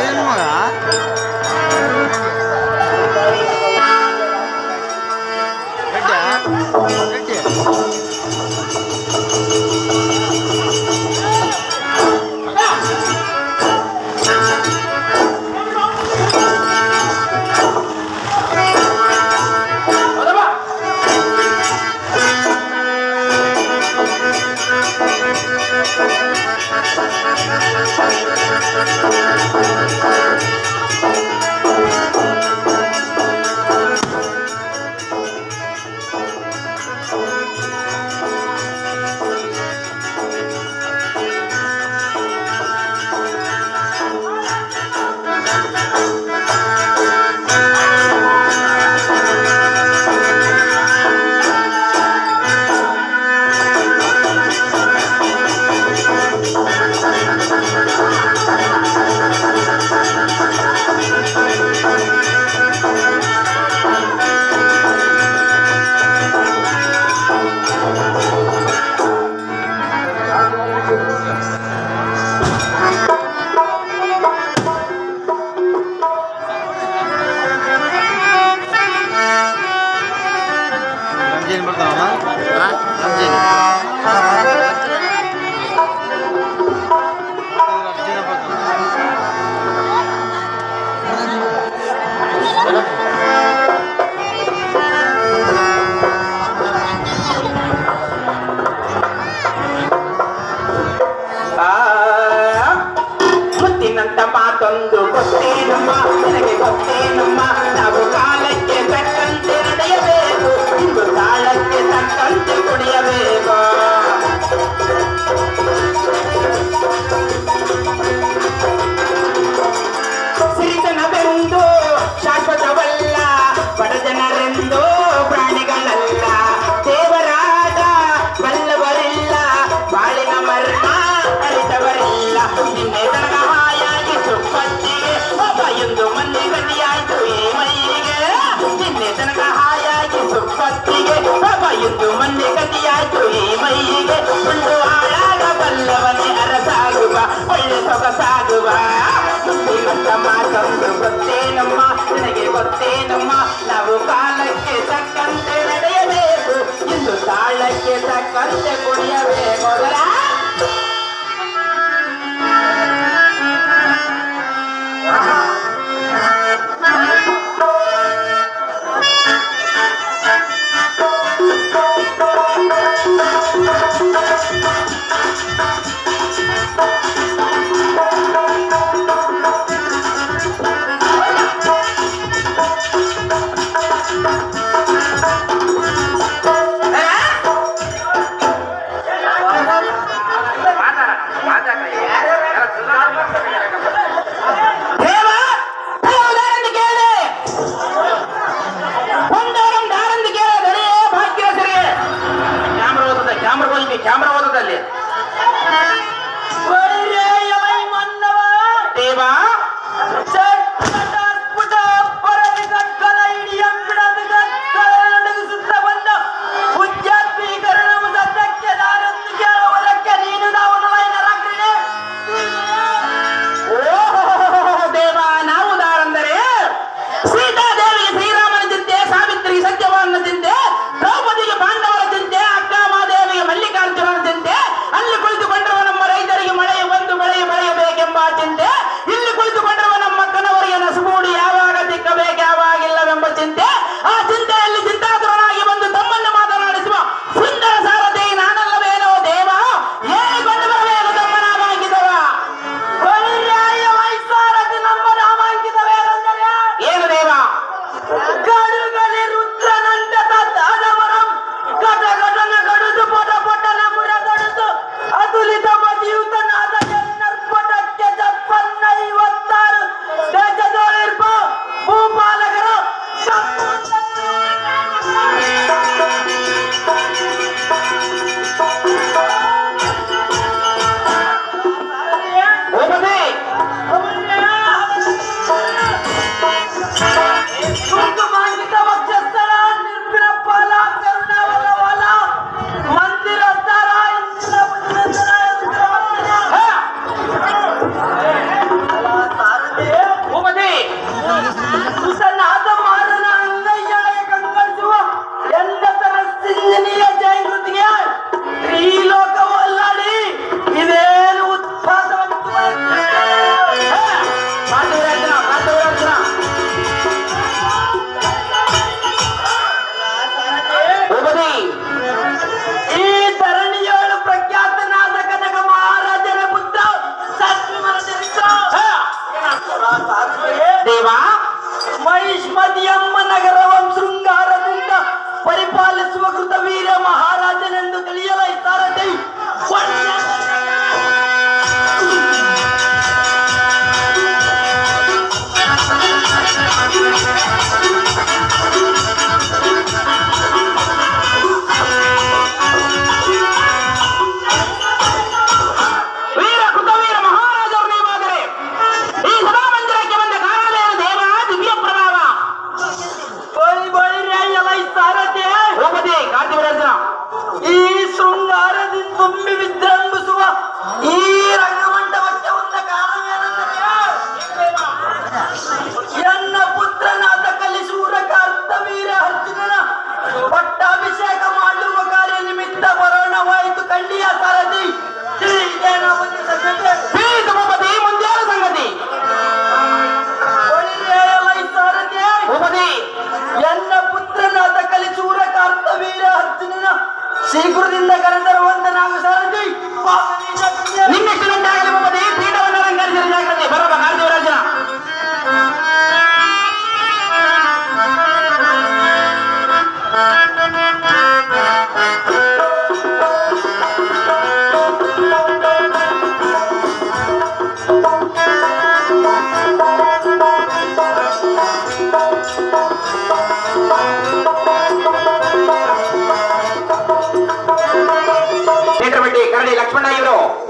ಏನು ಮಗ? ಗಡ್ಡ? ರೆಡ್ಡಿ ಮೈಗೆ ಒಂದು ಹಾಡಾಗಬಲ್ಲವನೇ ಅರಸಾಗುವ, ಒಳ್ಳೆ ಸೊಗಸಾಗುವ ಮಾತೊಂದು ಗೊತ್ತೇನಮ್ಮ, ನನಗೆ ಗೊತ್ತೇನಮ್ಮ ನಾವು ಕಾಲಕ್ಕೆ ತಕ್ಕಂತೆ ನಡೆಯಬೇಕು, ಇಂದು ತಾಳಕ್ಕೆ ತಕ್ಕಂತೆ ಕುಡಿಯಬೇಕು ಮೊದಲ पड़ा इवर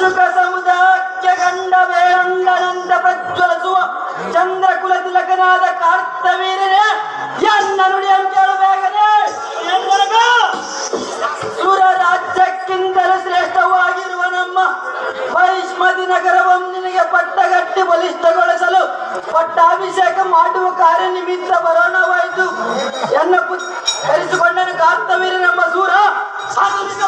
ಶುಕ ಸಮುದಾಯಕ್ಕೆ ಕಂಡ ಬೇರುಂಡನಂದ ಪ್ರಜ್ವಲಿಸುವ ಚಂದ್ರಕುಲ ತಿಲಕನಾದ ಕಾರ್ತವೀರನೇ, ಎನ್ನ ನುಡಿ ಕೇಳಬೇಕನೇ ಸುರ ರಾಜ್ಯಕ್ಕಿಂತಲೂ ಶ್ರೇಷ್ಠವಾಗಿರುವ ನಮ್ಮ ವೈಷ್ಮತಿ ನಗರವನ್ನು ಪಟ್ಟಗಟ್ಟಿ ಬಲಿಷ್ಠಗೊಳಿಸಲು ಪಟ್ಟಾಭಿಷೇಕ ಮಾಡುವ ಕಾರ್ಯ ನಿಮಿತ್ತ ಬರೋಣವಾಯಿತು. ಎನ್ನ ಕರೆಸಿಕೊಂಡನು ಕಾರ್ತವೀರ ನಮ್ಮ ಸೂರ. ಸಾಧುನಿಕ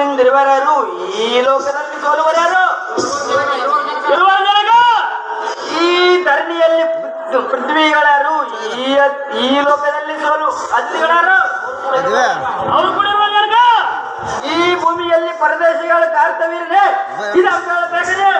ನಿನ್ನಿಂದಿರುವರಾರು ಈ ಲೋಕದಲ್ಲಿ ಸೋಲುವರಾರು. ಈ ಧರಣಿಯಲ್ಲಿ ಪೃಥ್ವಿಗಳಾರು ಈ ಲೋಕದಲ್ಲಿ ಸೋಲು ಅತಿಗಳಾರು. ಅವರು ಕೂಡ ಈ ಭೂಮಿಯಲ್ಲಿ ಪರದೇಶಿಗಳ ಕಾರ್ತವ್ಯ ಇದೆ ಇದು ಬೇಕನೆ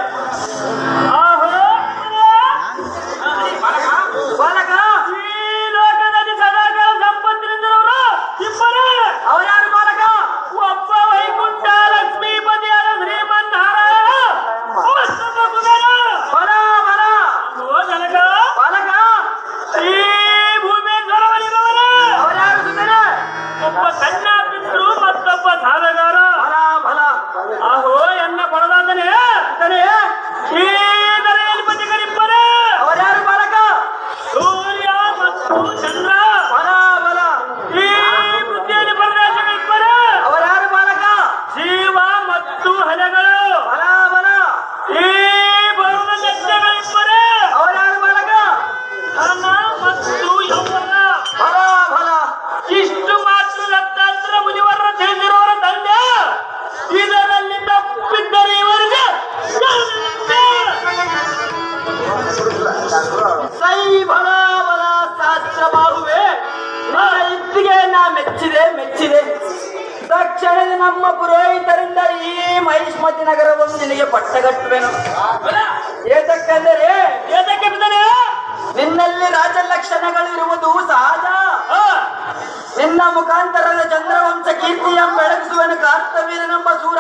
ನಿನ್ನ ಮುಖಾಂತರದ ಚಂದ್ರವಂಶ ಕೀರ್ತಿಯ ಬೆಳಗಿಸುವನು ಕಾರ್ತವೀರನೆಂಬ ಸೂರ.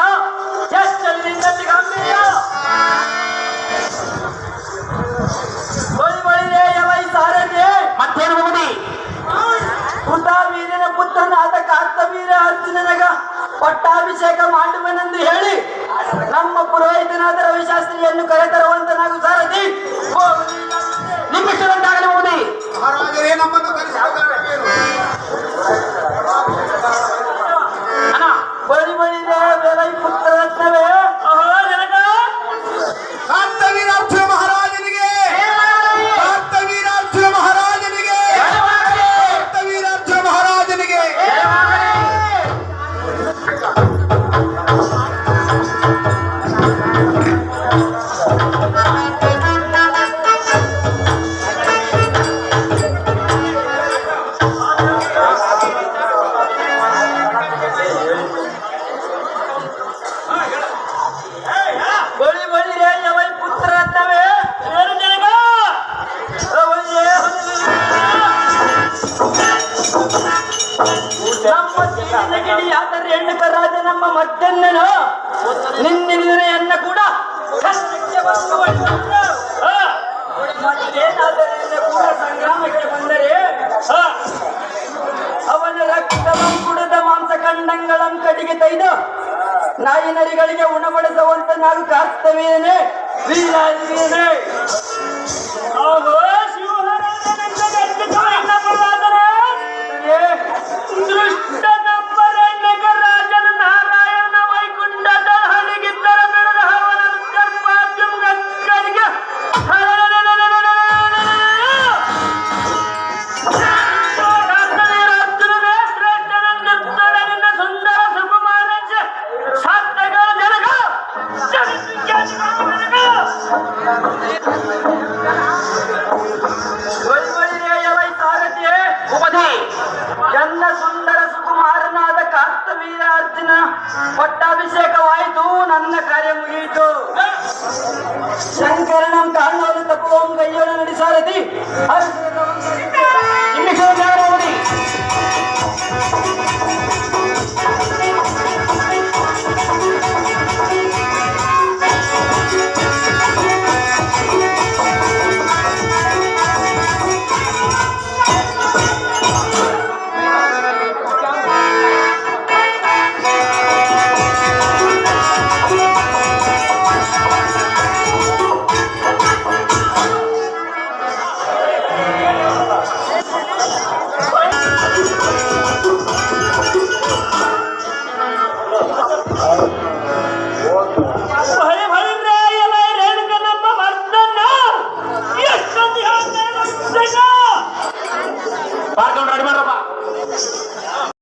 ಜಸ್ಟ್ ನಿನ್ನಲ್ಲಿ ಗಾಂಭೀರ್ಯ ಮತ್ತೇನು ಮುಗುದಿ ವೀರನ ಪುತ್ರನಾದ ಕಾರ್ತವೀರ ಅರ್ಜುನನಗ ಪಟ್ಟಾಭಿಷೇಕ ಮಾಡುವನೆಂದು ಹೇಳಿ ನಮ್ಮ ಪುರೋಹಿತನಾದ ರವಿಶಾಸ್ತ್ರಿಯನ್ನು ಕರೆತರುವಂತನಾಗು ಸಾರಥಿ ನಿಮ್ಮಿಷ್ಟದಂತಾಗಲಿ ಮುಗುದಿ? ಮಹಾರಾಜರೇ ನಮ್ಮನ್ನು ಕರೆಸಿಕೊಳ್ಳಬೇಕು ನಾಯಿ ನರಿಗಳಿಗೆ ಉಣಬಡಿಸುವಂತ ನಾನು ಕಾರ್ತವೇನೆ ಅರ್ಜುನ ಪಟ್ಟಾಭಿಷೇಕವಾಯಿತು ನನ್ನ ಕಾರ್ಯ ಮುಗಿಯಿತು. ಶಂಕರನಂ ಕಾಣಲು ತಪ್ಪು ಕೈಯೋಳ ನಡೆಸಾರಥಿ ಹರ್ಷದ